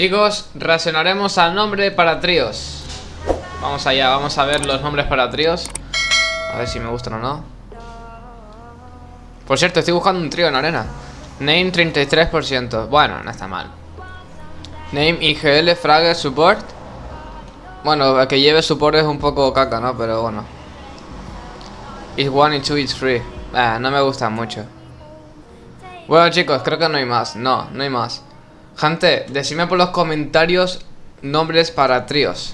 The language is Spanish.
Chicos, reaccionaremos al nombre para tríos. Vamos allá, vamos a ver los nombres para tríos. A ver si me gustan o no. Por cierto, estoy buscando un trío en arena. Name 33%. Bueno, no está mal. Name IGL Fragger Support. Bueno, que lleve support es un poco caca, ¿no? Pero bueno. It's one y two, it's free. Ah, no me gusta mucho. Bueno chicos, creo que no hay más. No, no hay más. Gente, decidme por los comentarios nombres para tríos.